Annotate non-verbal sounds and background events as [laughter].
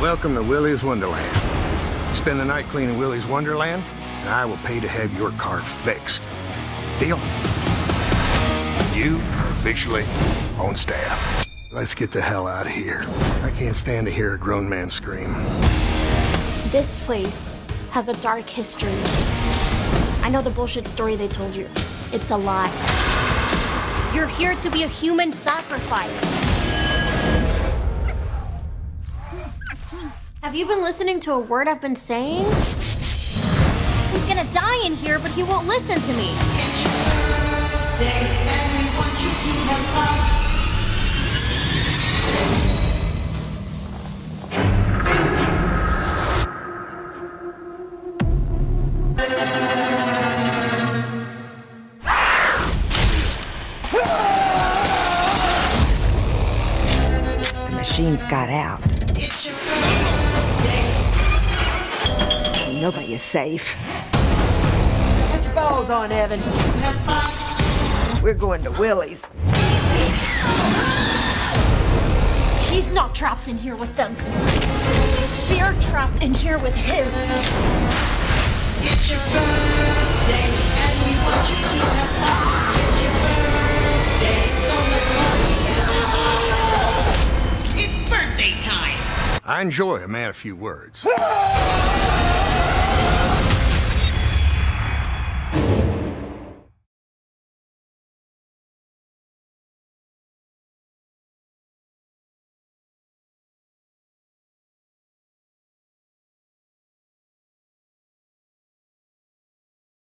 Welcome to Willy's Wonderland. Spend the night cleaning Willy's Wonderland, and I will pay to have your car fixed. Deal? You are officially on staff. Let's get the hell out of here. I can't stand to hear a grown man scream. This place has a dark history. I know the bullshit story they told you. It's a lie. You're here to be a human sacrifice. Have you been listening to a word I've been saying? He's gonna die in here, but he won't listen to me. The machines got out. Nobody is safe. Put your balls on, Evan. We're going to Willy's. He's not trapped in here with them. They're trapped in here with him. It's your birthday, and we want you to have fun. It's your birthday, so let's party. It's birthday time. I enjoy a man a few words. [laughs]